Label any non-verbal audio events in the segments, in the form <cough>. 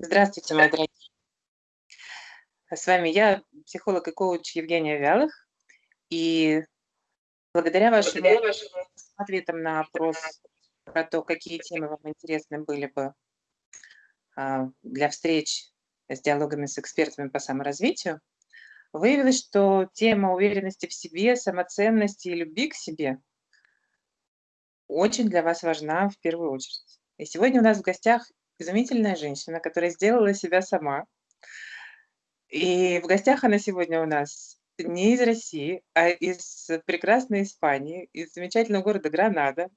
Здравствуйте, мои дорогие. С вами я, психолог и коуч Евгения Вялых. И благодаря вашим, благодаря вашим ответам на опрос про то, какие темы вам интересны были бы а, для встреч с диалогами с экспертами по саморазвитию, выявилось, что тема уверенности в себе, самоценности и любви к себе очень для вас важна в первую очередь. И сегодня у нас в гостях изумительная женщина, которая сделала себя сама. И в гостях она сегодня у нас не из России, а из прекрасной Испании, из замечательного города Гранада.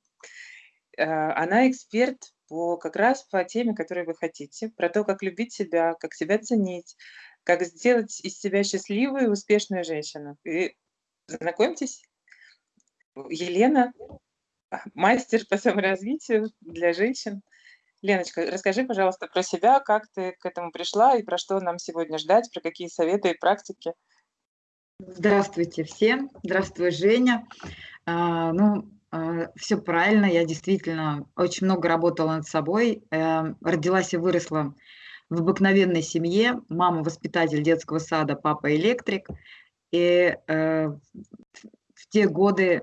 А, она эксперт по, как раз по теме, которую вы хотите, про то, как любить себя, как себя ценить, как сделать из себя счастливую и успешную женщину. И знакомьтесь, Елена, мастер по саморазвитию для женщин. Леночка, расскажи, пожалуйста, про себя, как ты к этому пришла и про что нам сегодня ждать, про какие советы и практики. Здравствуйте всем. Здравствуй, Женя. А, ну, а, все правильно. Я действительно очень много работала над собой. А, родилась и выросла в обыкновенной семье. Мама воспитатель детского сада, папа электрик. И э, в те годы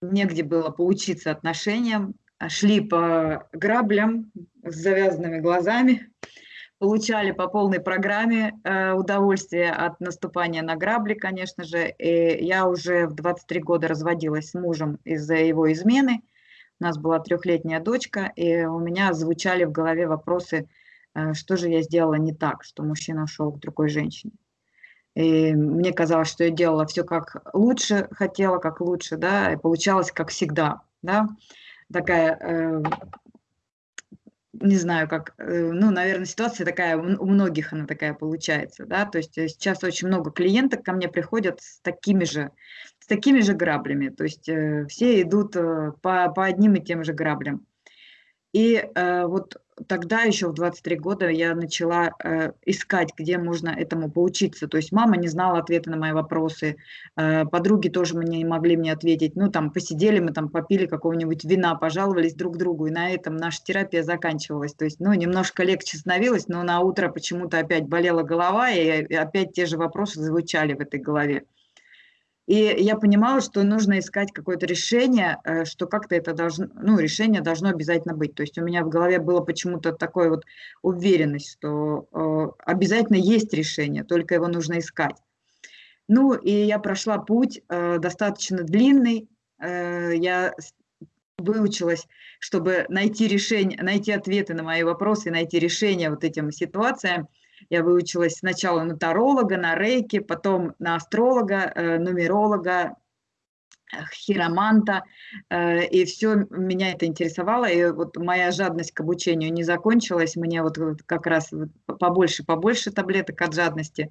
негде было поучиться отношениям, шли по граблям с завязанными глазами, получали по полной программе э, удовольствие от наступания на грабли, конечно же. И я уже в 23 года разводилась с мужем из-за его измены. У нас была трехлетняя дочка, и у меня звучали в голове вопросы, э, что же я сделала не так, что мужчина ушел к другой женщине. И мне казалось, что я делала все как лучше, хотела как лучше, да, и получалось как всегда, да такая, э, не знаю, как, э, ну, наверное, ситуация такая, у многих она такая получается, да, то есть э, сейчас очень много клиенток ко мне приходят с такими же, с такими же граблями, то есть все идут по, по одним и тем же граблям. И вот тогда еще в 23 года я начала э, искать, где можно этому поучиться. То есть мама не знала ответа на мои вопросы, э, подруги тоже мне не могли мне ответить. Ну, там, посидели мы, там, попили какого-нибудь вина, пожаловались друг другу, и на этом наша терапия заканчивалась. То есть, ну, немножко легче становилось, но на утро почему-то опять болела голова, и опять те же вопросы звучали в этой голове. И я понимала, что нужно искать какое-то решение, э, что как-то это должно, ну, решение должно обязательно быть. То есть у меня в голове было почему-то такое вот уверенность, что э, обязательно есть решение, только его нужно искать. Ну, и я прошла путь э, достаточно длинный. Я выучилась, чтобы найти решение, найти ответы на мои вопросы, найти решение вот этим ситуациям – я выучилась сначала на таролога, на рейки, потом на астролога, э, нумеролога, хироманта, э, и все меня это интересовало, и вот моя жадность к обучению не закончилась, мне вот как раз побольше, побольше таблеток от жадности,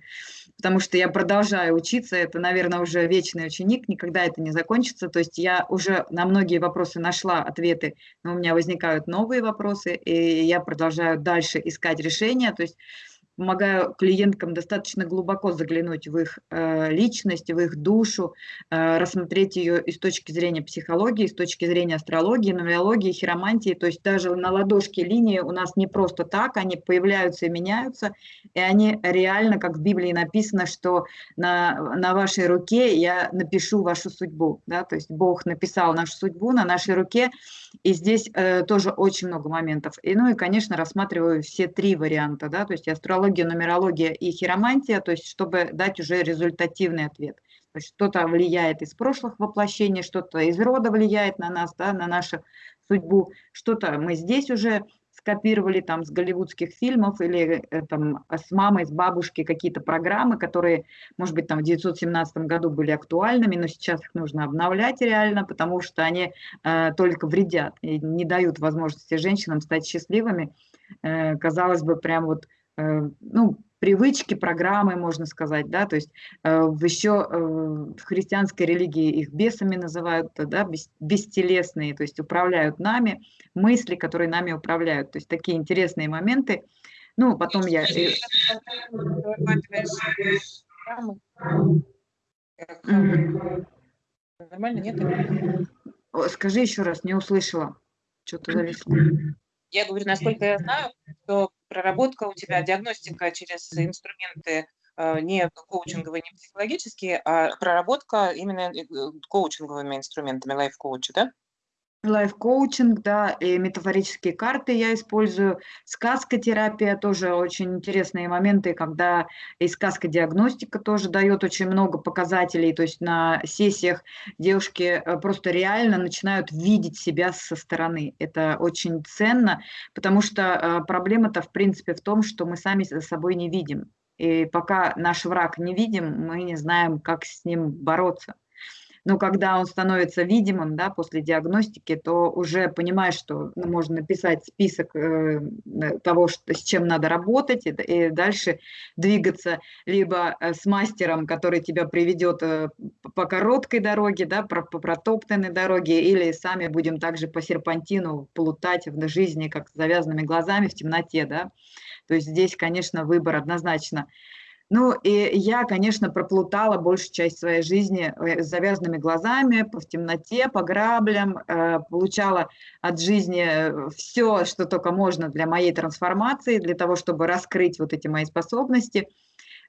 потому что я продолжаю учиться, это, наверное, уже вечный ученик, никогда это не закончится, то есть я уже на многие вопросы нашла ответы, но у меня возникают новые вопросы, и я продолжаю дальше искать решения, то есть помогаю клиенткам достаточно глубоко заглянуть в их э, личность, в их душу, э, рассмотреть ее и с точки зрения психологии, с точки зрения астрологии, нумерологии, хиромантии. То есть даже на ладошке линии у нас не просто так, они появляются и меняются, и они реально, как в Библии написано, что на, на вашей руке я напишу вашу судьбу. Да? То есть Бог написал нашу судьбу на нашей руке, и здесь э, тоже очень много моментов. И, ну и, конечно, рассматриваю все три варианта, да, то есть астрология, нумерология и хиромантия, то есть чтобы дать уже результативный ответ. Что-то влияет из прошлых воплощений, что-то из рода влияет на нас, да, на нашу судьбу, что-то мы здесь уже скопировали там с голливудских фильмов или э, там с мамой, с бабушкой какие-то программы, которые, может быть, там в 1917 году были актуальными, но сейчас их нужно обновлять реально, потому что они э, только вредят и не дают возможности женщинам стать счастливыми. Э, казалось бы, прям вот, ну, привычки, программы, можно сказать, да, то есть э, еще э, в христианской религии их бесами называют, да, бес, бестелесные, то есть управляют нами, мысли, которые нами управляют, то есть такие интересные моменты. Ну, потом я... Нормально, нет? Скажи еще раз, не услышала. Что-то <clears throat> зависло. Я говорю, насколько я знаю, что проработка у тебя, диагностика через инструменты э, не коучинговые, не психологические, а проработка именно э, коучинговыми инструментами лайф-коуча, да? Лайф-коучинг, да, и метафорические карты я использую. Сказкотерапия тоже очень интересные моменты, когда и сказкодиагностика тоже дает очень много показателей. То есть на сессиях девушки э, просто реально начинают видеть себя со стороны. Это очень ценно, потому что э, проблема-то в принципе в том, что мы сами за собой не видим. И пока наш враг не видим, мы не знаем, как с ним бороться но когда он становится видимым да, после диагностики, то уже понимаешь, что ну, можно написать список э, того, что, с чем надо работать, и, и дальше двигаться либо э, с мастером, который тебя приведет э, по короткой дороге, да, по, по протоптанной дороге, или сами будем также по серпантину плутать в жизни, как с завязанными глазами в темноте. Да. То есть здесь, конечно, выбор однозначно ну, и я, конечно, проплутала большую часть своей жизни э, с завязанными глазами, в темноте, по граблям, э, получала от жизни э, все, что только можно для моей трансформации, для того, чтобы раскрыть вот эти мои способности,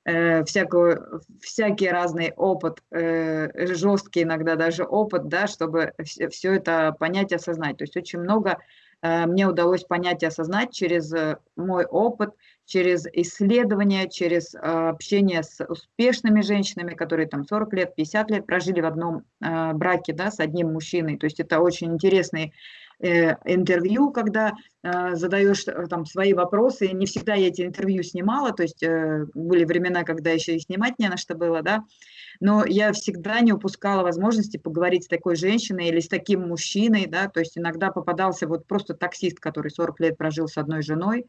всякую, всякий разный опыт, жесткий иногда даже опыт, да, чтобы все это понять и осознать. То есть очень много мне удалось понять и осознать через мой опыт – через исследования, через а, общение с успешными женщинами, которые там 40 лет, 50 лет прожили в одном браке да, с одним мужчиной. То есть это очень интересные э, интервью, когда э, задаешь э, там свои вопросы. Не всегда я эти интервью снимала, то есть э, были времена, когда еще и снимать не на что было, да. Но я всегда не упускала возможности поговорить с такой женщиной или с таким мужчиной, да, то есть иногда попадался вот просто таксист, который 40 лет прожил с одной женой,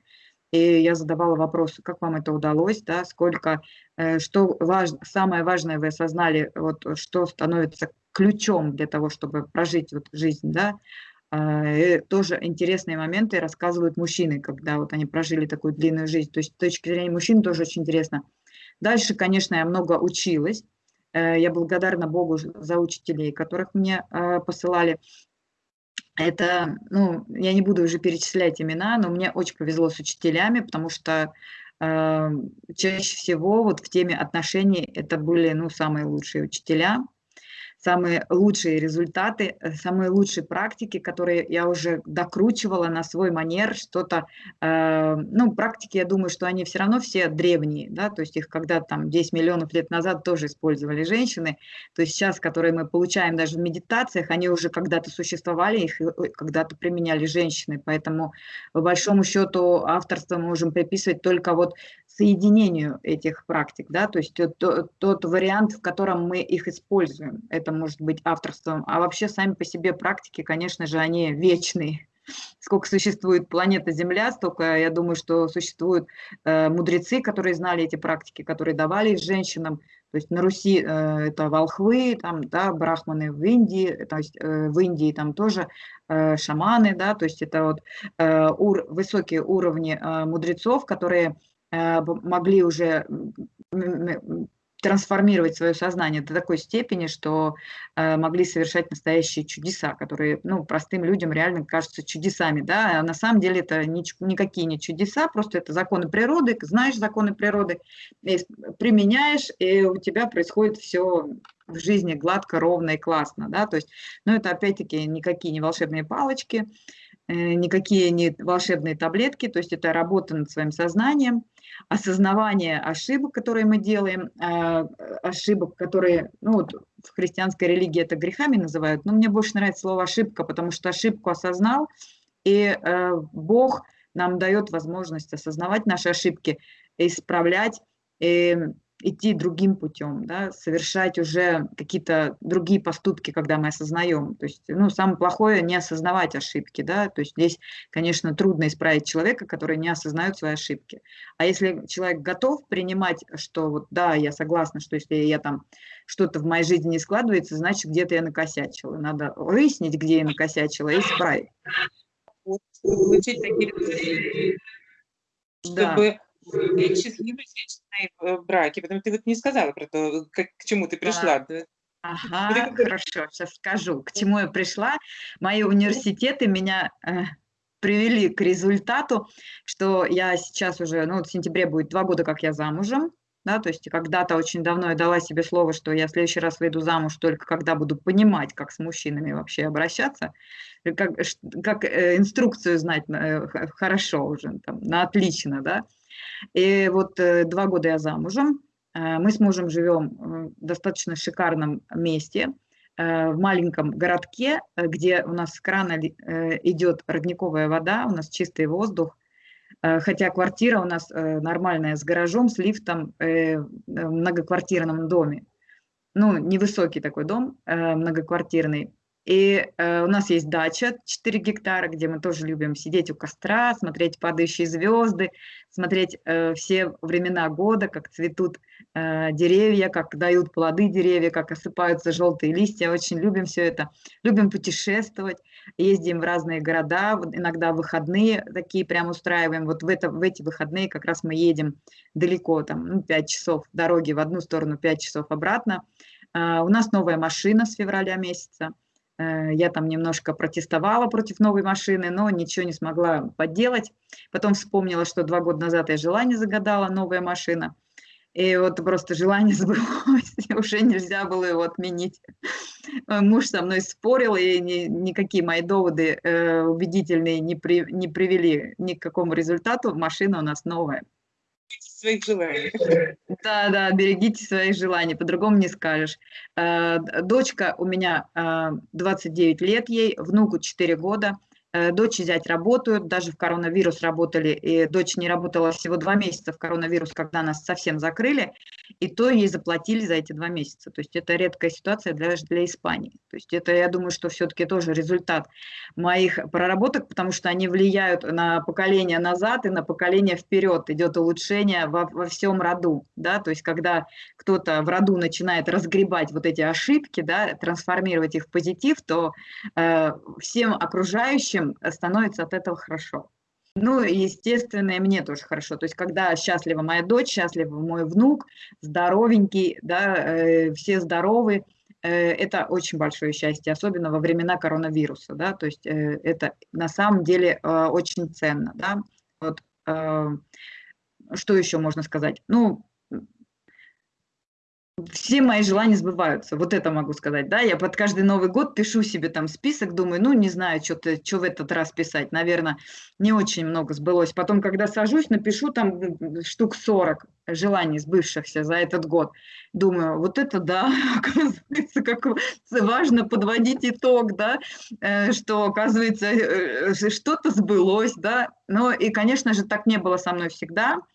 и я задавала вопросы, как вам это удалось, да, сколько, э, что важ, самое важное вы осознали, вот, что становится ключом для того, чтобы прожить вот жизнь, да, а, и тоже интересные моменты рассказывают мужчины, когда вот они прожили такую длинную жизнь. То есть с точки зрения мужчин тоже очень интересно. Дальше, конечно, я много училась. Э, я благодарна Богу за учителей, которых мне э, посылали. Это, ну, я не буду уже перечислять имена, но мне очень повезло с учителями, потому что э, чаще всего вот в теме отношений это были, ну, самые лучшие учителя самые лучшие результаты, э, самые лучшие практики, которые я уже докручивала на свой манер, что-то, э, ну, практики, я думаю, что они все равно все древние, да, то есть их когда там 10 миллионов лет назад тоже использовали женщины, то есть сейчас, которые мы получаем даже в медитациях, они уже когда-то существовали, их когда-то применяли женщины, поэтому по большому счету авторство мы можем приписывать только вот соединению этих практик, да, то есть тот, тот вариант, в котором мы их используем, это может быть авторством, а вообще сами по себе практики, конечно же, они вечные. Сколько существует планета Земля, столько, я думаю, что существуют э, мудрецы, которые знали эти практики, которые давали женщинам, то есть на Руси э, это волхвы, там, да, брахманы в Индии, то есть э, в Индии там тоже э, шаманы, да, то есть это вот э, ур, высокие уровни э, мудрецов, которые Э, могли уже трансформировать свое сознание до такой степени, что э, могли совершать настоящие чудеса, которые ну, простым людям реально кажутся чудесами. Да? А на самом деле это ни, никакие не чудеса, просто это законы природы, знаешь законы природы, применяешь, и у тебя происходит все в жизни гладко, ровно и классно. Да? То есть, ну, это опять-таки никакие не волшебные палочки, э, никакие не волшебные таблетки, то есть это работа над своим сознанием, осознавание ошибок, которые мы делаем, а, ошибок, которые, ну вот в христианской религии это грехами называют, но мне больше нравится слово ошибка, потому что ошибку осознал, и э, Бог нам дает возможность осознавать наши ошибки, исправлять, и идти другим путем, да, совершать уже какие-то другие поступки, когда мы осознаем. То есть, ну, самое плохое не осознавать ошибки, да, то есть здесь, конечно, трудно исправить человека, который не осознает свои ошибки. А если человек готов принимать, что вот, да, я согласна, что если я там что-то в моей жизни не складывается, значит, где-то я накосячила. Надо выяснить, где я накосячила, и исправить. Получить такие чтобы быть счастливой женщиной в браке, потому что ты вот не сказала про то, как, к чему ты пришла. Да. Ага, хорошо, сейчас скажу, к чему я пришла. Мои университеты меня... Э, привели к результату, что я сейчас уже, ну, в сентябре будет два года, как я замужем, да, то есть когда-то очень давно я дала себе слово, что я в следующий раз выйду замуж только когда буду понимать, как с мужчинами вообще обращаться, э, как, как э, инструкцию знать э, хорошо уже, там, на отлично, да. И вот два года я замужем, мы с мужем живем в достаточно шикарном месте, в маленьком городке, где у нас с крана идет родниковая вода, у нас чистый воздух, Э, хотя квартира у нас э, нормальная, с гаражом, с лифтом э, в многоквартирном доме. Ну, невысокий такой дом, многоквартирный. И э, у нас есть дача 4 гектара, где мы тоже любим сидеть у костра, смотреть падающие звезды, смотреть э, все времена года, как цветут э, деревья, как дают плоды деревья, как осыпаются желтые листья. Очень любим все это. Любим путешествовать, ездим в разные города, иногда выходные такие прям устраиваем. Вот в, это, в эти выходные как раз мы едем далеко, там, ну, 5 часов дороги в одну сторону, 5 часов обратно. Uh, у нас новая машина с февраля месяца. Э, я там немножко протестовала против новой машины, но ничего не смогла подделать. Потом вспомнила, что два года назад я желание загадала, новая машина. И вот просто желание <laughs> сбылось, уже нельзя было его отменить. Э, муж со мной спорил, и ни, никакие мои доводы э, убедительные не, при, не привели ни к какому результату. Машина у нас новая своих желаний. Да, да, берегите своих желаний, по-другому не скажешь. Э, дочка у меня 29 э, лет ей, внуку 4 года. Э, дочь и зять работают, даже в коронавирус работали, и дочь не работала всего два месяца в коронавирус, когда нас совсем закрыли, и то ей заплатили за эти два месяца. То есть это редкая ситуация даже для Испании. То есть это, я думаю, что все-таки тоже результат моих проработок, потому что они влияют на поколение назад и на поколение вперед. Идет улучшение во, во всем роду. Да? То есть когда кто-то в роду начинает разгребать вот эти ошибки, да, трансформировать их в позитив, то э, всем окружающим будущем становится от этого хорошо. Ну, естественно, и мне тоже хорошо. То есть, когда счастлива моя дочь, счастлив мой внук, здоровенький, да, э, все здоровы, э, это очень большое счастье, особенно во времена коронавируса, да, то есть э, это на самом деле э, очень ценно, да. Вот, э, что еще можно сказать? Ну, все мои желания сбываются, вот это могу сказать, да, я под каждый Новый год пишу себе там список, думаю, ну, не знаю, что-то, что в этот раз писать, наверное, не очень много сбылось. Потом, когда сажусь, напишу там штук 40 желаний сбывшихся за этот год, думаю, вот это да, <laughs> оказывается, как важно подводить итог, да, э, что, оказывается, э, что-то сбылось, да, ну, и, конечно же, так не было со мной всегда, Э,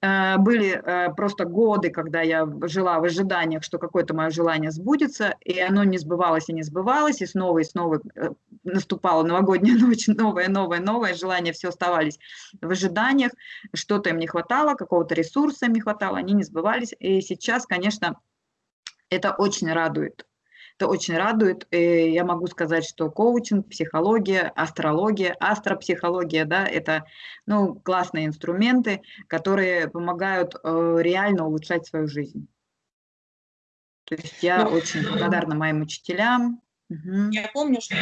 были э, просто годы, когда я жила в ожиданиях, что какое-то мое желание сбудется, и оно не сбывалось и не сбывалось, и снова и снова э, наступала новогодняя <laughs> ночь, новое, новое, новое, желания все оставались в ожиданиях, что-то им не хватало, какого-то ресурса им не хватало, они не сбывались. И сейчас, конечно, это очень радует. Это очень радует. И я могу сказать, что коучинг, психология, астрология, астропсихология, да, это ну, классные инструменты, которые помогают э, реально улучшать свою жизнь. То есть я ну, очень благодарна моим учителям. Угу. Я помню, что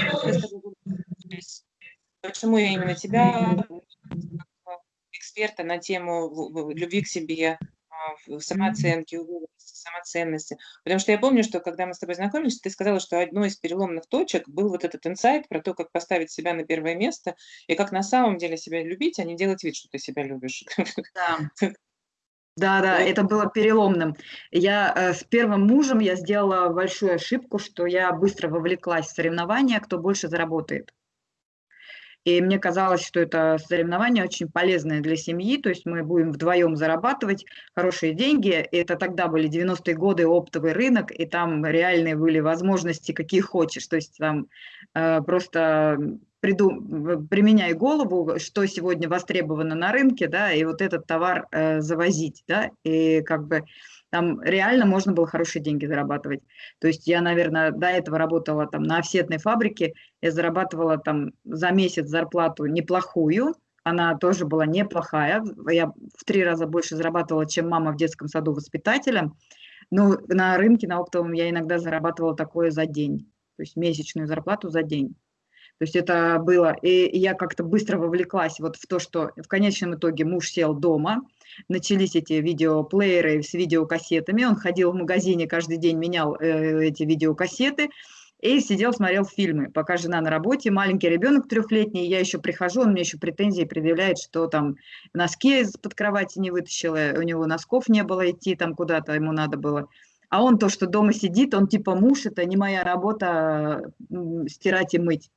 почему я именно тебя, эксперта на тему любви к себе, в самооценке, самоценности. Потому что я помню, что когда мы с тобой знакомились, ты сказала, что одной из переломных точек был вот этот инсайт про то, как поставить себя на первое место и как на самом деле себя любить, а не делать вид, что ты себя любишь. Да. <laughs> Да, да, это было переломным. Я э, с первым мужем я сделала большую ошибку, что я быстро вовлеклась в соревнования, кто больше заработает. И мне казалось, что это соревнование очень полезное для семьи, то есть мы будем вдвоем зарабатывать хорошие деньги. Это тогда были 90-е годы оптовый рынок, и там реальные были возможности, какие хочешь. То есть там э, просто приду, применяй голову, что сегодня востребовано на рынке, да, и вот этот товар э, завозить, да, и как бы там реально можно было хорошие деньги зарабатывать. То есть я, наверное, до этого работала там на офсетной фабрике, я зарабатывала там за месяц зарплату неплохую, она тоже была неплохая, я в три раза больше зарабатывала, чем мама в детском саду воспитателем, но на рынке, на оптовом я иногда зарабатывала такое за день, то есть месячную зарплату за день. То есть это было, и я как-то быстро вовлеклась вот в то, что в конечном итоге муж сел дома, начались эти видеоплееры с видеокассетами, он ходил в магазине каждый день, менял э, эти видеокассеты, и сидел, смотрел фильмы, пока жена на работе, маленький ребенок трехлетний, я еще прихожу, он мне еще претензии предъявляет, что там носки из-под кровати не вытащила, у него носков не было идти там куда-то, ему надо было. А он то, что дома сидит, он типа муж, это не моя работа стирать и мыть.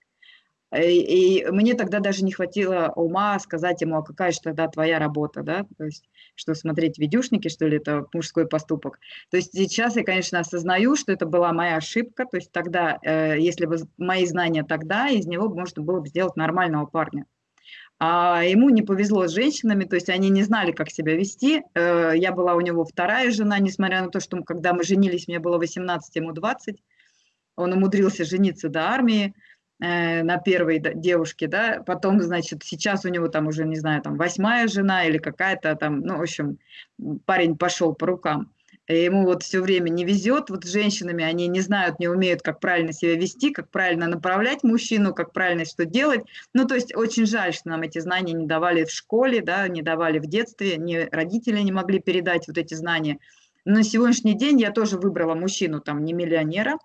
И мне тогда даже не хватило ума сказать ему, а какая же тогда твоя работа, да, то есть, что смотреть видюшники, что ли, это мужской поступок. То есть сейчас я, конечно, осознаю, что это была моя ошибка, то есть тогда, э, если бы мои знания тогда, из него можно было бы сделать нормального парня. А ему не повезло с женщинами, то есть они не знали, как себя вести. Э, я была у него вторая жена, несмотря на то, что когда мы женились, мне было 18, ему 20. Он умудрился жениться до армии. Э, на первой девушке, да, потом, значит, сейчас у него там уже, не знаю, там восьмая жена или какая-то там, ну, в общем, парень пошел по рукам. И ему вот все время не везет, вот с женщинами они не знают, не умеют, как правильно себя вести, как правильно направлять мужчину, как правильно что делать. Ну, то есть очень жаль, что нам эти знания не давали в школе, да, не давали в детстве, не родители не могли передать вот эти знания. Но на сегодняшний день я тоже выбрала мужчину, там, не миллионера,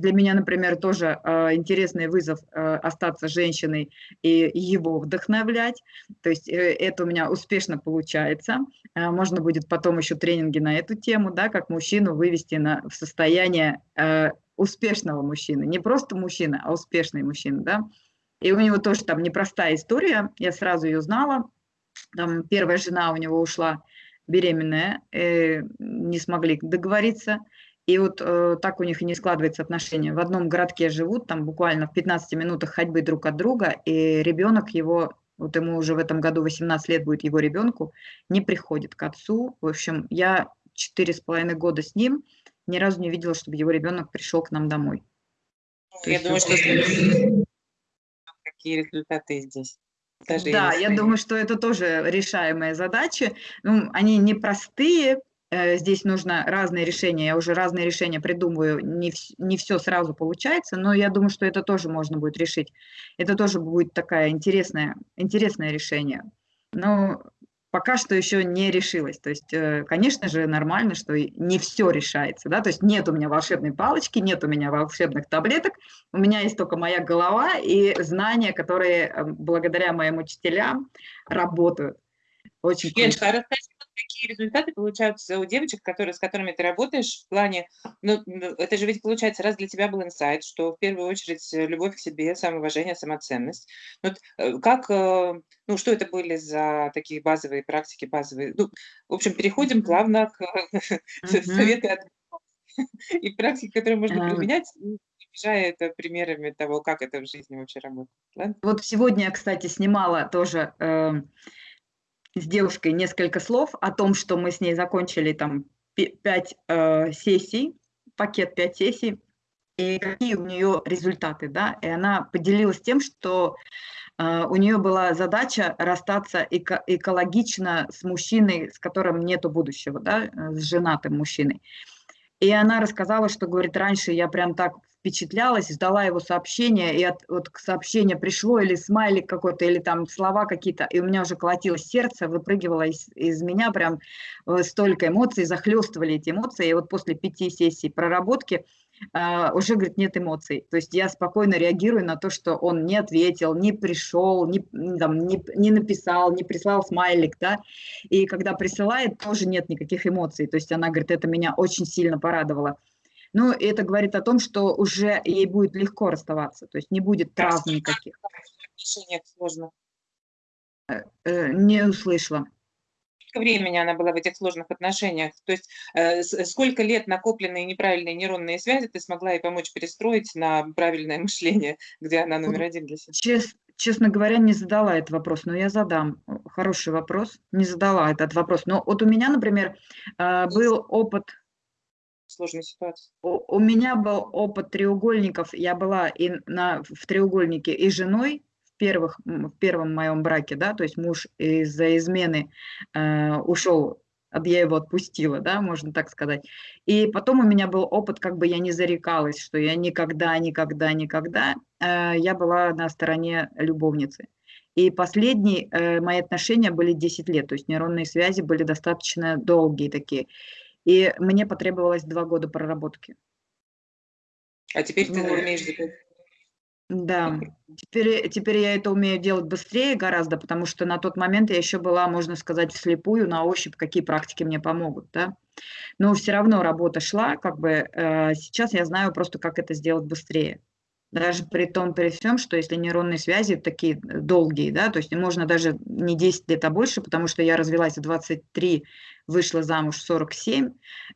для меня, например, тоже э, интересный вызов э, остаться женщиной и его вдохновлять. То есть э, это у меня успешно получается. Э, можно будет потом еще тренинги на эту тему, да, как мужчину вывести на, в состояние э, успешного мужчины. Не просто мужчина, а успешный мужчина, да. И у него тоже там непростая история, я сразу ее знала. Там первая жена у него ушла беременная, э, не смогли договориться. И вот э, так у них и не складывается отношения. В одном городке живут, там буквально в 15 минутах ходьбы друг от друга, и ребенок его, вот ему уже в этом году 18 лет будет его ребенку, не приходит к отцу. В общем, я четыре с половиной года с ним, ни разу не видела, чтобы его ребенок пришел к нам домой. Я думаю, что какие результаты здесь. Даже да, я думаю, что это тоже решаемая задача. Ну, они непростые, здесь нужно разные решения, я уже разные решения придумываю, не, не все сразу получается, но я думаю, что это тоже можно будет решить. Это тоже будет такое интересное, интересное решение. Но пока что еще не решилось. То есть, э, конечно же, нормально, что не все решается. Да? То есть нет у меня волшебной палочки, нет у меня волшебных таблеток, у меня есть только моя голова и знания, которые э, благодаря моим учителям работают. Очень Леночка, а расскажи, какие результаты получаются у девочек, которые, с которыми ты работаешь в плане, ну, это же ведь получается, раз для тебя был инсайт, что в первую очередь э, любовь к себе, самоуважение, самоценность. Вот э, как, э, ну, что это были за такие базовые практики, базовые, ну, в общем, переходим плавно к <laughs> советы от <laughs> и практики, которые можно применять, обижая это примерами того, как это в жизни вообще работает. Ладно? Вот сегодня я, кстати, снимала тоже эм, с девушкой несколько слов о том, что мы с ней закончили там пять э, сессий, пакет пять сессий, и какие у нее результаты, да, и она поделилась тем, что э, у нее была задача расстаться эко экологично с мужчиной, с которым нету будущего, да, э, с женатым мужчиной. И она рассказала, что, говорит, раньше я прям так впечатлялась, ждала его сообщения, и от, вот сообщение пришло, или смайлик какой-то, или там слова какие-то, и у меня уже колотилось сердце, выпрыгивало из, из меня прям э, столько эмоций, захлестывали эти эмоции, и вот после пяти сессий проработки Uh, уже, говорит, нет эмоций. То есть я спокойно реагирую на то, что он не ответил, не пришел, не, там, не, не написал, не прислал смайлик, да, и когда присылает, тоже нет никаких эмоций. То есть она говорит, это меня очень сильно порадовало. Но это говорит о том, что уже ей будет легко расставаться, то есть не будет травм никаких. сложно. Э, э, не услышала. Сколько времени она была в этих сложных отношениях? То есть э, сколько лет накопленные неправильные нейронные связи ты смогла ей помочь перестроить на правильное мышление, где она номер один для себя? Чест, честно говоря, не задала этот вопрос, но я задам. Хороший вопрос. Не задала этот вопрос. Но вот у меня, например, был опыт сложной ситуации? У, у меня был опыт треугольников. Я была и на, в треугольнике и женой в, первых, в первом моем браке, да, то есть муж из-за измены э, ушел я его отпустила, да, можно так сказать. И потом у меня был опыт, как бы я не зарекалась, что я никогда, никогда, никогда, э, я была на стороне любовницы. И последние э, мои отношения были 10 лет, то есть нейронные связи были достаточно долгие такие. И мне потребовалось два года проработки. А теперь ты ну, умеешь да, теперь, теперь я это умею делать быстрее гораздо, потому что на тот момент я еще была, можно сказать, вслепую, на ощупь, какие практики мне помогут, да. Но все равно работа шла, как бы э, сейчас я знаю просто, как это сделать быстрее. Даже при том, при всем, что если нейронные связи такие долгие, да, то есть можно даже не 10 лет, а больше, потому что я развелась в 23, вышла замуж в 47,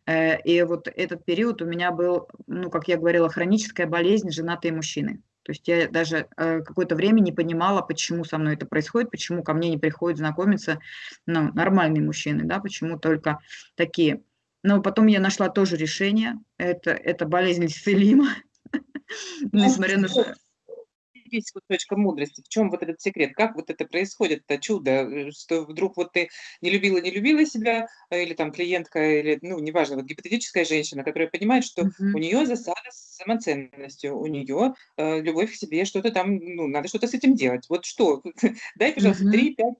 э, и вот этот период у меня был, ну, как я говорила, хроническая болезнь женатые мужчины. То есть я даже э, какое-то время не понимала, почему со мной это происходит, почему ко мне не приходят знакомиться ну, нормальные мужчины, да, почему только такие. Но потом я нашла тоже решение. Это, это болезнь исцелима. Несмотря на есть вот точка мудрости? В чем вот этот секрет? Как вот это происходит, это чудо, э, что вдруг вот ты не любила, не любила себя, э, или там клиентка, или, ну, неважно, вот гипотетическая женщина, которая понимает, что у нее засада с самоценностью, у нее э, любовь к себе, что-то там, ну, надо что-то с этим делать. Вот что? <laughs> Дай, пожалуйста, три, пять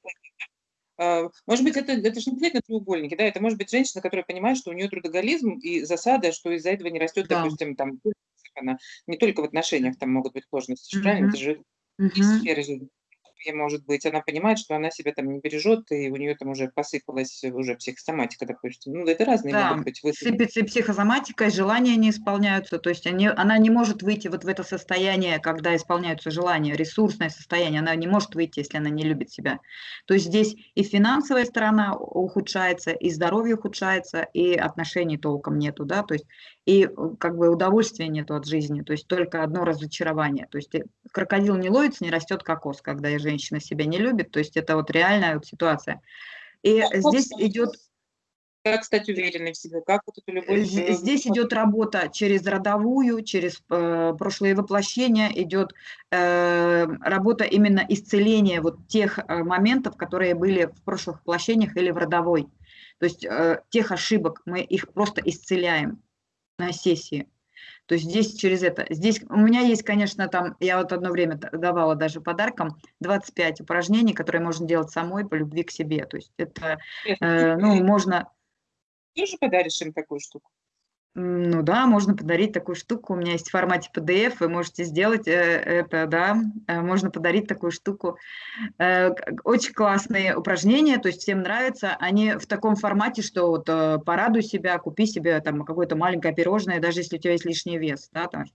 а, может быть, это, это же не обязательно треугольники, да, это может быть женщина, которая понимает, что у нее трудоголизм и засада, что из-за этого не растет, да. допустим, там, она не только в отношениях там могут быть сложности, mm-hmm. правильно? Это же mm-hmm. сферы жизни может быть, она понимает, что она себя там не бережет, и у нее там уже посыпалась уже психосоматика, допустим. Ну, это разные да, могут быть. Сыпется и психосоматика, и желания не исполняются. То есть они, она не может выйти вот в это состояние, когда исполняются желания, ресурсное состояние. Она не может выйти, если она не любит себя. То есть здесь и финансовая сторона ухудшается, и здоровье ухудшается, и отношений толком нету, да, то есть и как бы удовольствия нету от жизни, то есть только одно разочарование. То есть крокодил не ловится, не растет кокос, когда я женщина себя не любит, то есть это вот реальная вот ситуация. И а здесь идет... Как стать уверенной в себе? Как вот эту любовь... Здесь идет работа через родовую, через э, прошлые воплощения, идет э, работа именно исцеления вот тех э, моментов, которые были в прошлых воплощениях или в родовой. То есть э, тех ошибок мы их просто исцеляем на сессии. То есть здесь через это. Здесь у меня есть, конечно, там, я вот одно время давала даже подарком 25 упражнений, которые можно делать самой по любви к себе. То есть это, э, ну, можно... Ты же подаришь им такую штуку? Ну да, можно подарить такую штуку. У меня есть в формате PDF, вы можете сделать э, это, да, э, можно подарить такую штуку. Э, очень классные упражнения, то есть всем нравятся. Они в таком формате, что вот порадуй себя, купи себе там какое-то маленькое пирожное, даже если у тебя есть лишний вес, да, там,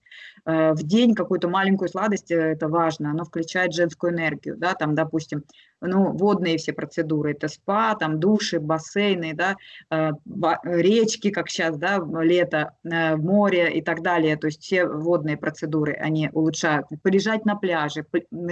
в день какую-то маленькую сладость, это важно, оно включает женскую энергию, да, там, допустим, ну, водные все процедуры, это спа, там, души, бассейны, да, речки, как сейчас, да, лето, э, море и так далее, то есть все водные процедуры, они улучшают. Полежать на пляже,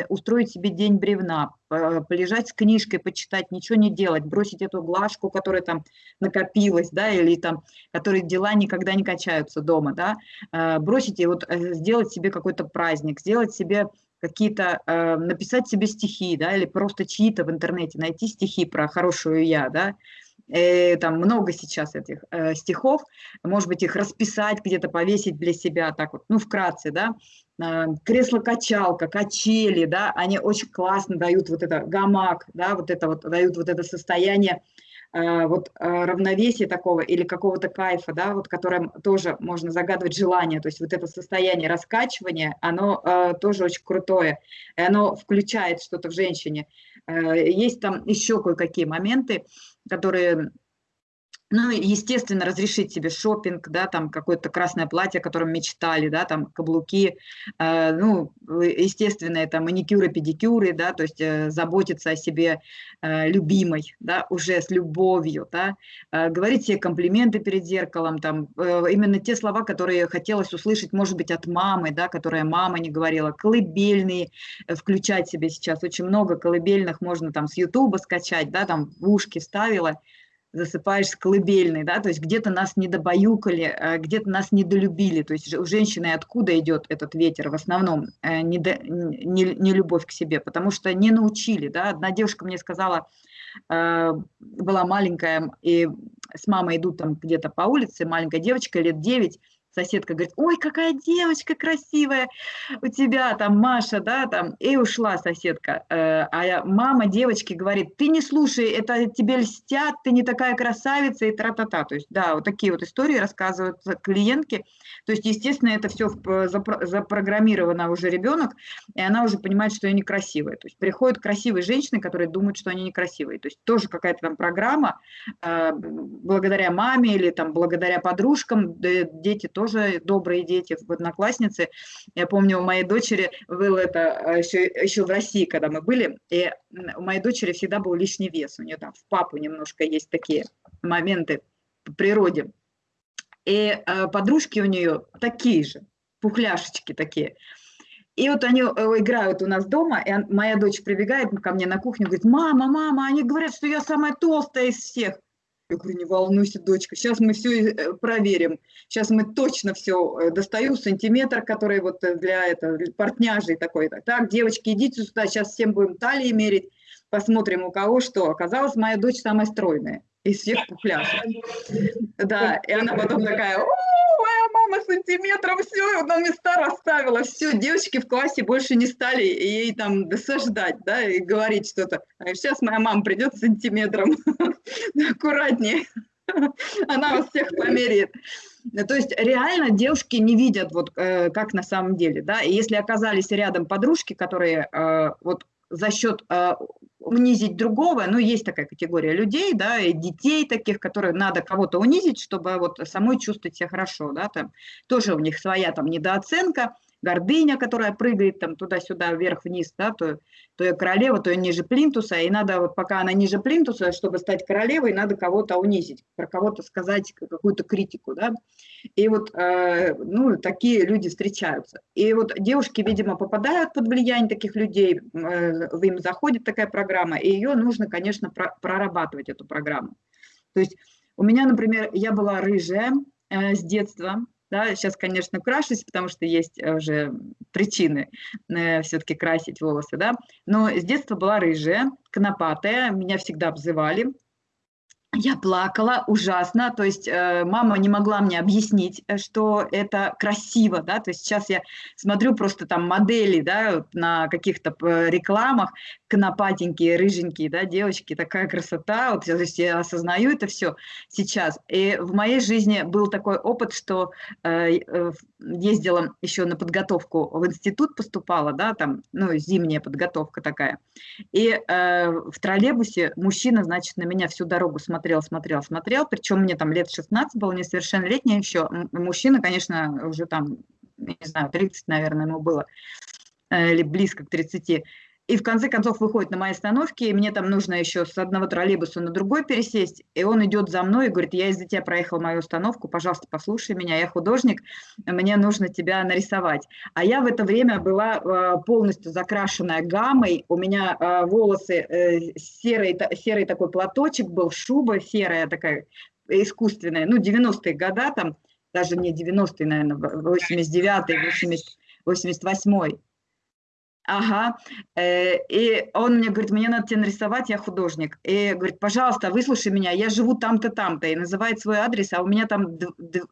устроить себе день бревна, полежать с книжкой, почитать, ничего не делать, бросить эту глажку, которая там накопилась, да, или там, которые дела никогда не качаются дома, да, э, бросить и вот э, сделать себе какой-то праздник, сделать себе какие-то, написать себе стихи, да, или просто чьи-то в интернете, найти стихи про хорошую я, да, э, там много сейчас этих э, стихов, может быть, их расписать, где-то повесить для себя, так вот, ну, вкратце, да, э, кресло-качалка, качели, да, они очень классно дают вот это гамак, да, вот это вот, дают вот это состояние, э, вот э, равновесия такого или какого-то кайфа, да, вот которым тоже можно загадывать желание, то есть вот это состояние раскачивания, оно э, тоже очень крутое, и оно включает что-то в женщине. Есть там еще кое-какие моменты, которые ну, естественно, разрешить себе шопинг, да, там какое-то красное платье, о котором мечтали, да, там каблуки, э, ну, естественно, это маникюры, педикюры, да, то есть э, заботиться о себе э, любимой, да, уже с любовью, да, э, говорить себе комплименты перед зеркалом, там, э, именно те слова, которые хотелось услышать, может быть, от мамы, да, которая мама не говорила, колыбельные э, включать себе сейчас, очень много колыбельных можно там с Ютуба скачать, да, там в ушки ставила, засыпаешь с колыбельной, да, то есть где-то нас недобаюкали, э, где-то нас недолюбили, то есть у женщины откуда идет этот ветер в основном, э, не, до, не, не любовь к себе, потому что не научили, да, одна девушка мне сказала, э, была маленькая, и с мамой идут там где-то по улице, маленькая девочка лет 9, соседка говорит, ой, какая девочка красивая у тебя, там, Маша, да, там, и ушла соседка. Э, а мама девочки говорит, ты не слушай, это тебе льстят, ты не такая красавица и тра-та-та. То есть, да, вот такие вот истории рассказывают клиентки. То есть, естественно, это все запрограммировано уже ребенок, и она уже понимает, что я некрасивая. То есть, приходят красивые женщины, которые думают, что они некрасивые. То есть, тоже какая-то там программа, э, благодаря маме или там благодаря подружкам, дети тоже тоже добрые дети, одноклассницы. Я помню, у моей дочери было это еще, а, еще в России, когда мы были, и у моей дочери всегда был лишний вес. У нее там в папу немножко есть такие моменты по природе. И э, подружки у нее такие же, пухляшечки такие. И вот они э, играют у нас дома, и моя дочь прибегает ко мне на кухню, говорит, мама, мама, они говорят, что я самая толстая из всех. Я говорю, не волнуйся, дочка, сейчас мы все э, проверим. Сейчас мы точно все э, достаю, сантиметр, который вот э, для этого, портняжей такой. Так, девочки, идите сюда, сейчас всем будем талии мерить, посмотрим, у кого что. Оказалось, моя дочь самая стройная из всех пухляшек. Да, и она потом такая, моя мама сантиметром все на места расставила, все, девочки в классе больше не стали ей там досаждать, да, и говорить что-то. Сейчас моя мама придет сантиметром, <laughs> аккуратнее, <laughs> она вас всех померяет. То есть реально девушки не видят, вот э, как на самом деле, да, и если оказались рядом подружки, которые э, вот за счет э, унизить другого, ну, есть такая категория людей, да, и детей таких, которые надо кого-то унизить, чтобы вот самой чувствовать себя хорошо, да, там тоже у них своя там недооценка, гордыня, которая прыгает там туда-сюда, вверх-вниз, да, то, то я королева, то я ниже плинтуса, и надо, вот пока она ниже плинтуса, чтобы стать королевой, надо кого-то унизить, про кого-то сказать какую-то критику, да, и вот, э, ну, такие люди встречаются. И вот девушки, видимо, попадают под влияние таких людей, э, им заходит такая программа, и ее нужно, конечно, про прорабатывать, эту программу. То есть у меня, например, я была рыжая э, с детства, да, сейчас, конечно, крашусь, потому что есть э, уже причины э, все-таки красить волосы, да. Но с детства была рыжая, конопатая, меня всегда обзывали. Я плакала ужасно, то есть э, мама не могла мне объяснить, э, что это красиво, да, то есть сейчас я смотрю просто там модели, да, на каких-то э, рекламах, конопатенькие, рыженькие, да, девочки, такая красота, вот то есть я осознаю это все сейчас. И в моей жизни был такой опыт, что э, э, ездила еще на подготовку в институт поступала, да, там, ну, зимняя подготовка такая, и э, в троллейбусе мужчина, значит, на меня всю дорогу смотрел смотрел, смотрел, смотрел, причем мне там лет 16 было, несовершеннолетняя еще. Мужчина, конечно, уже там, не знаю, 30, наверное, ему было, э, или близко к 30. И в конце концов выходит на моей остановке, и мне там нужно еще с одного троллейбуса на другой пересесть, и он идет за мной и говорит, я из-за тебя проехал мою остановку, пожалуйста, послушай меня, я художник, мне нужно тебя нарисовать. А я в это время была э, полностью закрашенная гаммой, у меня э, волосы, э, серый, серый такой платочек был, шуба серая такая, искусственная, ну, 90-е года там, даже не 90-е, наверное, 89-й, 88-й. Ага. Э, и он мне говорит, мне надо тебя нарисовать, я художник. И говорит, пожалуйста, выслушай меня, я живу там-то, там-то. И называет свой адрес, а у меня там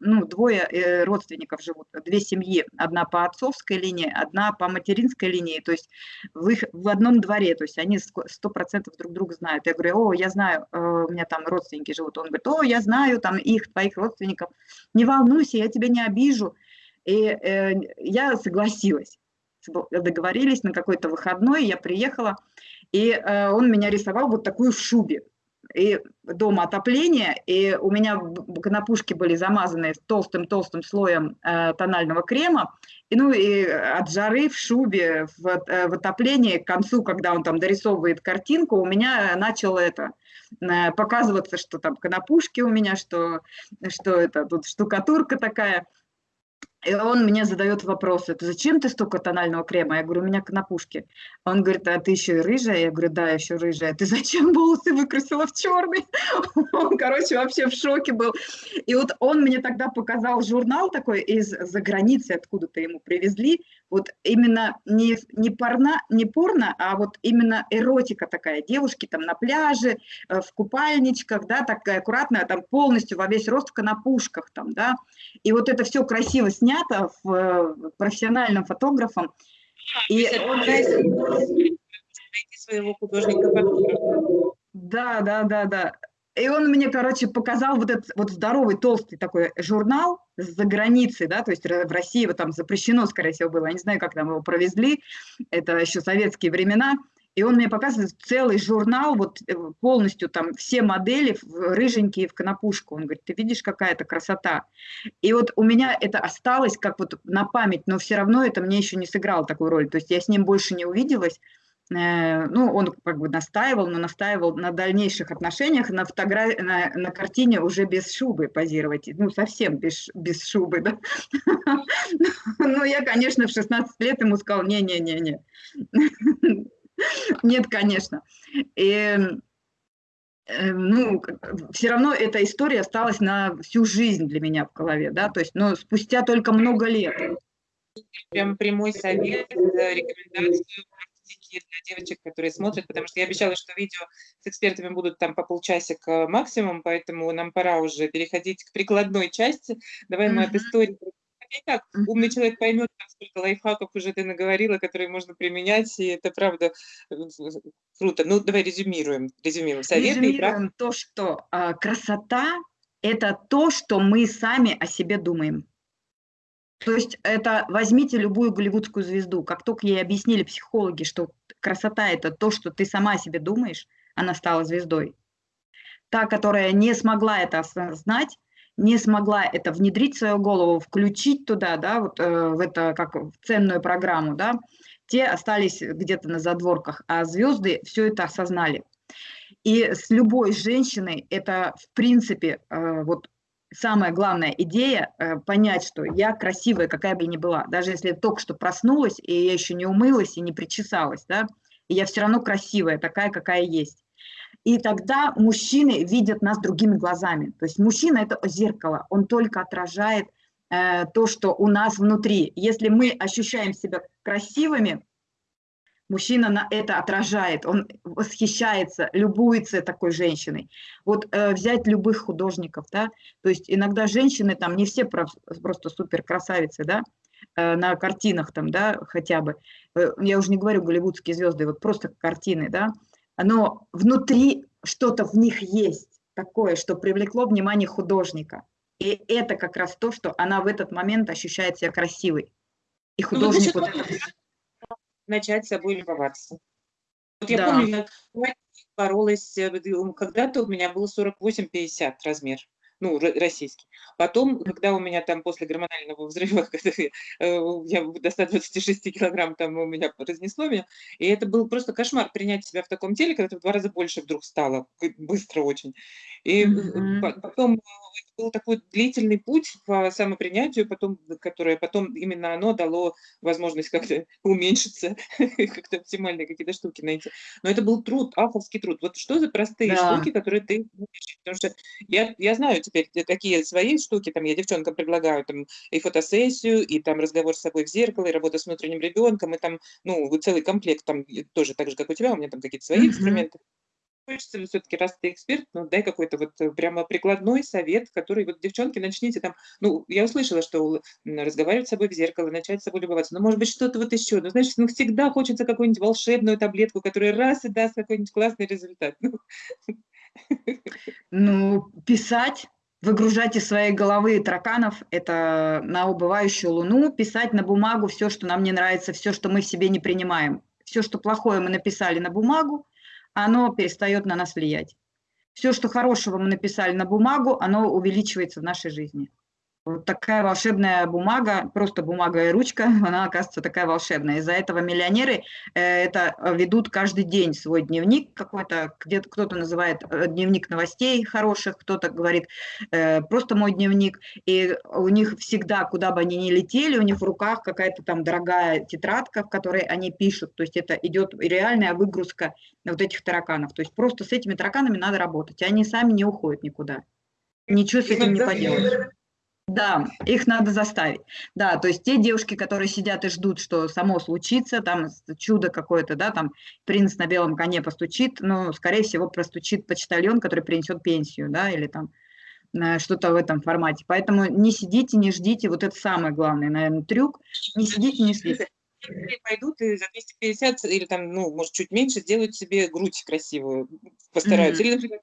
ну, двое э, родственников живут, две семьи. Одна по отцовской линии, одна по материнской линии. То есть в, их, в одном дворе, то есть они сто процентов друг друга знают. Я говорю, о, я знаю, э, у меня там родственники живут. Он говорит, о, я знаю там их, твоих родственников. Не волнуйся, я тебя не обижу. И э, я согласилась договорились на какой-то выходной, я приехала, и э, он меня рисовал вот такую в шубе. И дома отопление, и у меня конопушки были замазаны толстым-толстым слоем э, тонального крема, и ну и от жары в шубе, в, э, в отоплении, к концу, когда он там дорисовывает картинку, у меня начало это показываться, что там конопушки у меня, что, что это тут штукатурка такая – и он мне задает вопрос, это зачем ты столько тонального крема? Я говорю, у меня конопушки. Он говорит, а ты еще и рыжая? Я говорю, да, еще рыжая. Ты зачем волосы выкрасила в черный? <laughs> Он, короче, вообще в шоке был. И вот он мне тогда показал журнал такой из-за границы, откуда-то ему привезли, Вот именно не, не, порно, не порно, а вот именно эротика такая. Девушки там на пляже, э, в купальничках, да, такая аккуратная, там полностью во весь рост в конопушках там, да. И вот это все красиво снято в, в профессиональным фотографом. И он... своего художника Да, да, да, да. И он мне, короче, показал вот этот вот здоровый, толстый такой журнал за границей, да, то есть в России его там запрещено, скорее всего, было. Я не знаю, как там его провезли, это еще советские времена. И он мне показывает целый журнал, вот э, полностью там все модели рыженькие в конопушку. Он говорит, ты видишь, какая это красота. И вот у меня это осталось как вот на память, но все равно это мне еще не сыграло такую роль. То есть я с ним больше не увиделась. Э, ну, он как бы настаивал, но настаивал на дальнейших отношениях, на, фотографии, на, на картине уже без шубы позировать, ну, совсем без, без шубы, да. <laughs> Ну, я, конечно, в 16 лет ему сказал, не-не-не-не, нет, конечно. И, э, ну, все равно эта история осталась на всю жизнь для меня в голове, да, то есть, но спустя только много лет. Прям прямой совет, э, рекомендацию практики для девочек, которые смотрят, потому что я обещала, что видео с экспертами будут там по полчасика максимум, поэтому нам пора уже переходить к прикладной части. Давай мы от истории так, умный человек поймет, сколько лайфхаков уже ты наговорила, которые можно применять, и это правда э, круто. Ну, давай резюмируем. Резюмируем советы резюмируем то, что э, красота – это то, что мы сами о себе думаем. То есть это возьмите любую голливудскую звезду, как только ей объяснили психологи, что красота – это то, что ты сама о себе думаешь, она стала звездой. Та, которая не смогла это осознать, не смогла это внедрить в свою голову, включить туда, да, вот э, в это как в ценную программу, да, те остались где-то на задворках, а звезды все это осознали. И с любой женщиной это, в принципе, э, вот самая главная идея э, понять, что я красивая, какая бы я ни была, даже если я только что проснулась, и я еще не умылась и не причесалась, да, и я все равно красивая, такая, какая есть. И тогда мужчины видят нас другими глазами. То есть мужчина – это зеркало, он только отражает э, то, что у нас внутри. Если мы ощущаем себя красивыми, Мужчина на это отражает, он восхищается, любуется такой женщиной. Вот э, взять любых художников, да, то есть иногда женщины там не все просто супер красавицы, да, э, на картинах там, да, хотя бы. Э, я уже не говорю голливудские звезды, вот просто картины, да, но внутри что-то в них есть такое, что привлекло внимание художника. И это как раз то, что она в этот момент ощущает себя красивой. И художник ну, вот это начать собой любоваться. Вот я да. помню, я боролась, когда-то у меня было 48-50 размер ну, российский. Потом, когда у меня там после гормонального взрыва, <laughs> когда я, э, я до 126 килограмм там у меня разнесло меня, и это был просто кошмар принять себя в таком теле, когда ты в два раза больше вдруг стало, быстро очень. И mm-hmm. потом был такой длительный путь по самопринятию, потом, которое потом именно оно дало возможность как-то <laughs> уменьшиться, <laughs> как-то оптимальные какие-то штуки найти. Но это был труд, авторский труд. Вот что за простые да. штуки, которые ты Потому что я, я знаю теперь, какие свои штуки, там я девчонкам предлагаю, там и фотосессию, и там разговор с собой в зеркало, и работа с внутренним ребенком, и там, ну, целый комплект, там тоже так же, как у тебя, у меня там какие-то свои mm-hmm. инструменты хочется все-таки, раз ты эксперт, ну, дай какой-то вот э, прямо прикладной совет, который вот, девчонки, начните там, ну, я услышала, что разговаривать с собой в зеркало, начать с собой любоваться, но, может быть, что-то вот еще, ну, знаешь, ну, всегда хочется какую-нибудь волшебную таблетку, которая раз и даст какой-нибудь классный результат. Ну, ну писать, выгружать из своей головы тараканов, это на убывающую луну, писать на бумагу все, что нам не нравится, все, что мы в себе не принимаем. Все, что плохое мы написали на бумагу, оно перестает на нас влиять. Все, что хорошего мы написали на бумагу, оно увеличивается в нашей жизни. Вот такая волшебная бумага, просто бумага и ручка, <laughs> она оказывается такая волшебная. Из-за этого миллионеры э, это ведут каждый день свой дневник какой-то, где-то кто-то называет э, дневник новостей хороших, кто-то говорит э, просто мой дневник. И у них всегда, куда бы они ни летели, у них в руках какая-то там дорогая тетрадка, в которой они пишут. То есть это идет реальная выгрузка вот этих тараканов. То есть просто с этими тараканами надо работать. Они сами не уходят никуда. Ничего с этим не поделаешь. Да, их надо заставить. Да, то есть те девушки, которые сидят и ждут, что само случится, там чудо какое-то, да, там принц на белом коне постучит, но, скорее всего, простучит почтальон, который принесет пенсию, да, или там э, что-то в этом формате. Поэтому не сидите, не ждите, вот это самый главный, наверное, трюк, не сидите, не ждите. Пойдут и за 250 или там, ну, может, чуть меньше, сделают себе грудь красивую, постараются. Mm -hmm. Или, например,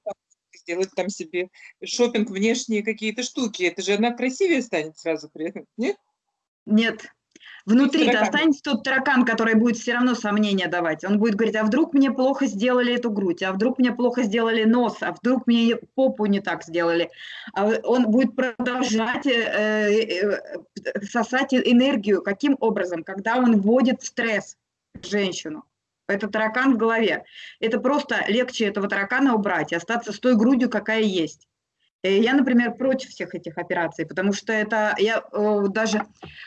сделать там себе шопинг внешние какие-то штуки. Это же она красивее станет сразу при этом, нет? Нет. Внутри-то останется тот таракан, который будет все равно сомнения давать. Он будет говорить, а вдруг мне плохо сделали эту грудь, а вдруг мне плохо сделали нос, а вдруг мне попу не так сделали. А он будет продолжать э, э, сосать энергию. Каким образом? Когда он вводит в стресс женщину. Это таракан в голове. Это просто легче этого таракана убрать и остаться с той грудью, какая есть. Э, я, например, против всех этих операций, потому что это я даже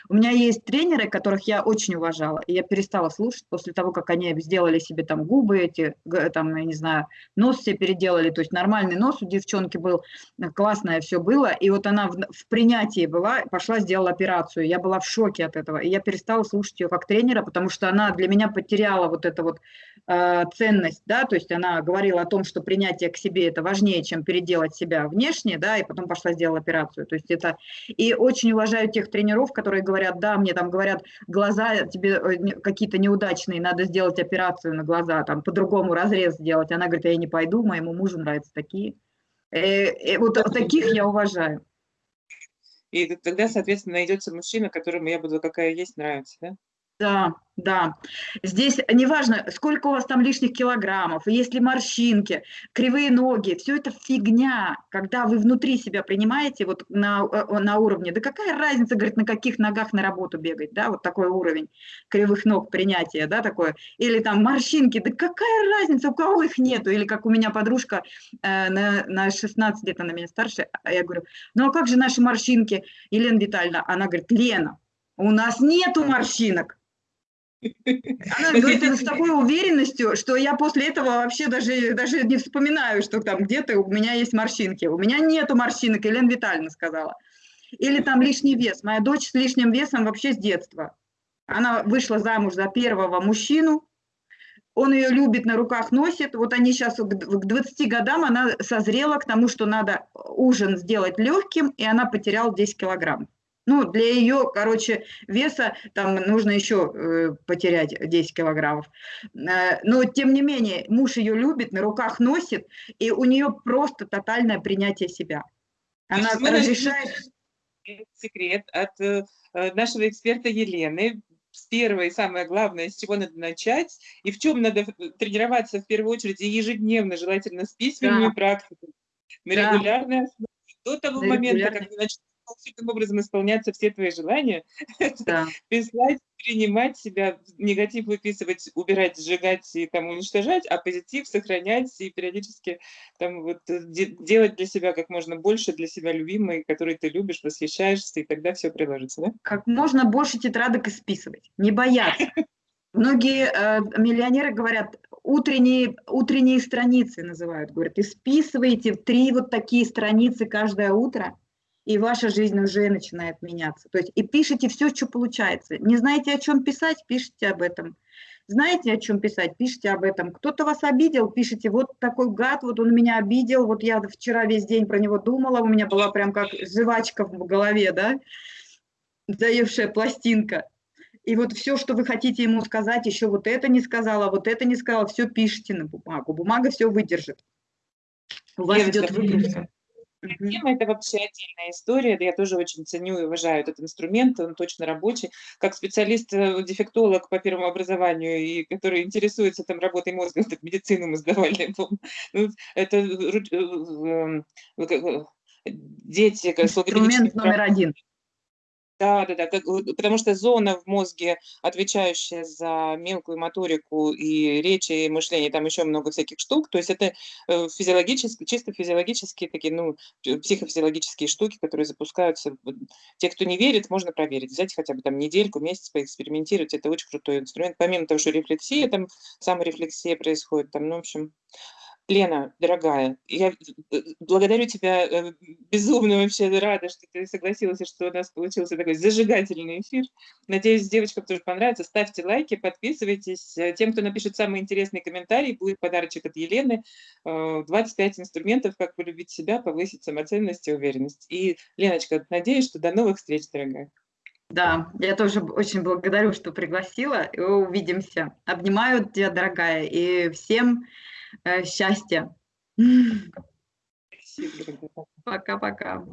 у меня есть тренеры, которых я очень уважала, и я перестала слушать после того, как они сделали себе там губы эти, там я не знаю, нос себе переделали, то есть нормальный нос у девчонки был, э, классное все было, и вот она в, в принятии была, пошла сделала операцию, я была в шоке от этого, и я перестала слушать ее как тренера, потому что она для меня потеряла вот эту вот э, ценность, да, то есть она говорила о том, что принятие к себе это важнее, чем переделать себя внешне да, и потом пошла сделала операцию. То есть это... И очень уважаю тех тренеров, которые говорят, да, мне там говорят, глаза тебе э, какие-то неудачные, надо сделать операцию на глаза, там по-другому разрез сделать. Она говорит, я не пойду, моему мужу нравятся такие. И, э, и э, вот таких я уважаю. И тогда, соответственно, найдется мужчина, которому я буду какая есть, нравится, да? Да, да. Здесь неважно, сколько у вас там лишних килограммов, есть ли морщинки, кривые ноги, все это фигня. Когда вы внутри себя принимаете вот на, э, на уровне, да какая разница, говорит, на каких ногах на работу бегать, да, вот такой уровень кривых ног принятия, да, такое. Или там морщинки, да какая разница, у кого их нету. Или как у меня подружка э, на, на 16 лет, она меня старше, а я говорю, ну а как же наши морщинки, Елена Витальевна? Она говорит, Лена, у нас нету морщинок. Она говорит это с такой уверенностью, что я после этого вообще даже, даже не вспоминаю, что там где-то у меня есть морщинки. У меня нету морщинок, Елена Витальевна сказала. Или там лишний вес. Моя дочь с лишним весом вообще с детства. Она вышла замуж за первого мужчину, он ее любит, на руках носит. Вот они сейчас к 20 годам, она созрела к тому, что надо ужин сделать легким, и она потеряла 10 килограмм. Ну, для ее, короче, веса там нужно еще э, потерять 10 килограммов. Э, но, тем не менее, муж ее любит, на руках носит, и у нее просто тотальное принятие себя. Она разрешает... Секрет от э, нашего эксперта Елены. С первой, самое главное, с чего надо начать, и в чем надо тренироваться в первую очередь, и ежедневно, желательно с письменными да. практиками, на да. регулярной основе. До того на момента, как вы начнете волшебным образом исполняться все твои желания, да. <laughs> писать, принимать себя, негатив выписывать, убирать, сжигать и там уничтожать, а позитив сохранять и периодически там вот э, делать для себя как можно больше, для себя любимой, который ты любишь, восхищаешься, и тогда все приложится, да? Как можно больше тетрадок исписывать, не бояться. Многие э, миллионеры говорят, утренние, утренние страницы называют, говорят, исписывайте три вот такие страницы каждое утро, и ваша жизнь уже начинает меняться. То есть и пишите все, что получается. Не знаете, о чем писать, пишите об этом. Знаете, о чем писать, пишите об этом. Кто-то вас обидел, пишите, вот такой гад, вот он меня обидел, вот я вчера весь день про него думала, у меня была прям как жвачка в голове, да, заевшая пластинка. И вот все, что вы хотите ему сказать, еще вот это не сказала, вот это не сказала, все пишите на бумагу. Бумага все выдержит. У вас идет выгрузка. Тема это вообще отдельная история. Я тоже очень ценю и уважаю этот инструмент, он точно рабочий. Как специалист-дефектолог по первому образованию, и который интересуется там работой мозга, так, медицину мы сдавали. <laughs> Ну, это э, э, э, дети... Инструмент номер один. Да, да, да, как, потому что зона в мозге, отвечающая за мелкую моторику и речь, и мышление, там еще много всяких штук, то есть это э, физиологические, чисто физиологические такие, ну, психофизиологические штуки, которые запускаются. Те, кто не верит, можно проверить, взять хотя бы там недельку, месяц поэкспериментировать, это очень крутой инструмент. Помимо того, что рефлексия, там саморефлексия происходит, там, ну, в общем, Лена, дорогая, я э, благодарю тебя, э, безумно вообще рада, что ты согласилась, что у нас получился такой зажигательный эфир. Надеюсь, девочкам тоже понравится. Ставьте лайки, подписывайтесь. Э, тем, кто напишет самый интересный комментарий, будет подарочек от Елены. 25 инструментов, как полюбить себя, повысить самоценность и уверенность. И, Леночка, надеюсь, что до новых встреч, дорогая. Да, я тоже очень благодарю, что пригласила. И увидимся. Обнимаю тебя, дорогая, и всем э, счастья. Пока-пока.